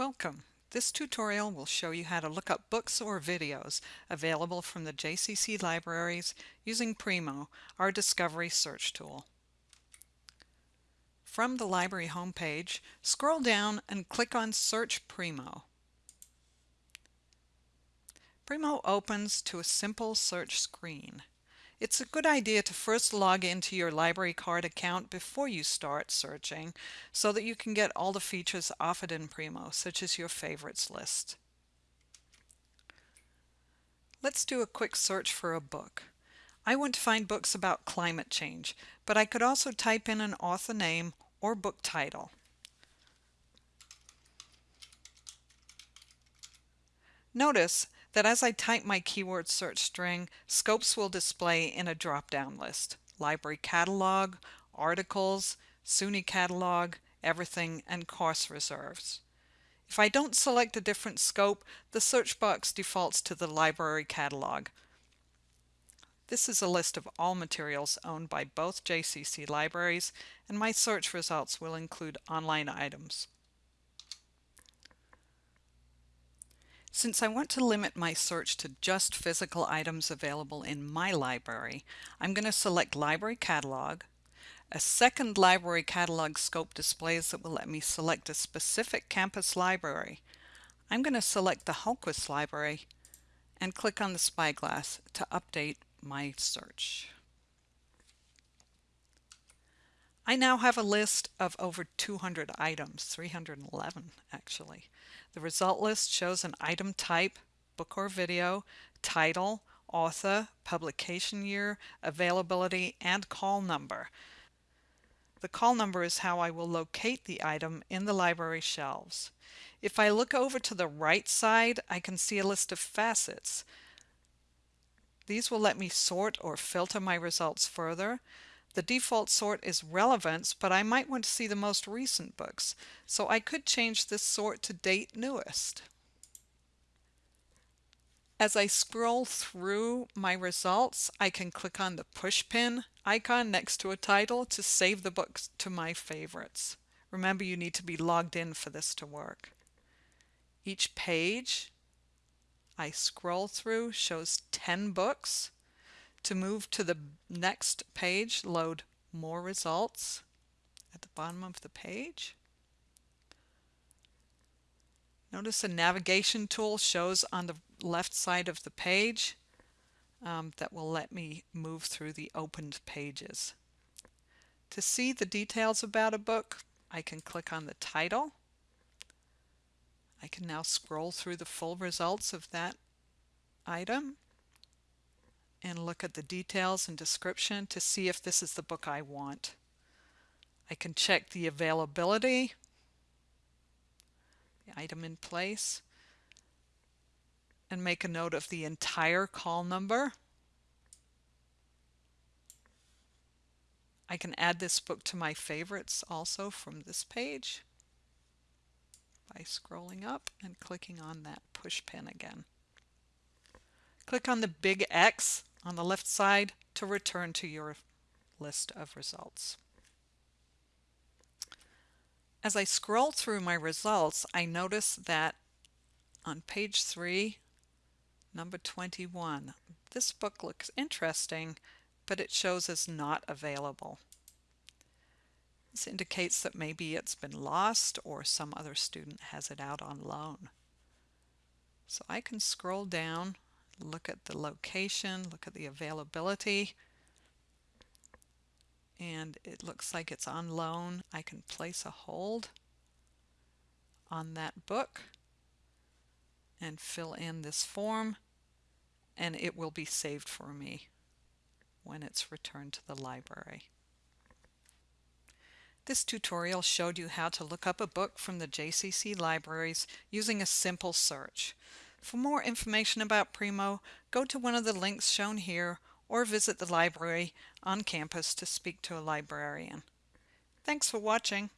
Welcome. This tutorial will show you how to look up books or videos available from the JCC libraries using Primo, our discovery search tool. From the library homepage, scroll down and click on Search Primo. Primo opens to a simple search screen. It's a good idea to first log into your library card account before you start searching so that you can get all the features offered in Primo, such as your favorites list. Let's do a quick search for a book. I want to find books about climate change, but I could also type in an author name or book title. Notice that as I type my keyword search string, scopes will display in a drop-down list. Library Catalog, Articles, SUNY Catalog, Everything, and Course Reserves. If I don't select a different scope, the search box defaults to the Library Catalog. This is a list of all materials owned by both JCC libraries, and my search results will include online items. Since I want to limit my search to just physical items available in my library, I'm going to select Library Catalog. A second Library Catalog scope displays that will let me select a specific campus library. I'm going to select the Hultquist Library and click on the spyglass to update my search. I now have a list of over 200 items, 311 actually. The result list shows an item type, book or video, title, author, publication year, availability, and call number. The call number is how I will locate the item in the library shelves. If I look over to the right side, I can see a list of facets. These will let me sort or filter my results further. The default sort is relevance, but I might want to see the most recent books, so I could change this sort to date newest. As I scroll through my results, I can click on the pushpin icon next to a title to save the books to my favorites. Remember, you need to be logged in for this to work. Each page I scroll through shows 10 books. To move to the next page, load more results at the bottom of the page. Notice a navigation tool shows on the left side of the page um, that will let me move through the opened pages. To see the details about a book, I can click on the title. I can now scroll through the full results of that item and look at the details and description to see if this is the book I want. I can check the availability, the item in place, and make a note of the entire call number. I can add this book to my favorites also from this page by scrolling up and clicking on that push pin again. Click on the big X on the left side to return to your list of results. As I scroll through my results, I notice that on page 3, number 21, this book looks interesting, but it shows as not available. This indicates that maybe it's been lost or some other student has it out on loan. So I can scroll down look at the location, look at the availability, and it looks like it's on loan. I can place a hold on that book and fill in this form and it will be saved for me when it's returned to the library. This tutorial showed you how to look up a book from the JCC libraries using a simple search. For more information about Primo, go to one of the links shown here or visit the library on campus to speak to a librarian. Thanks for watching.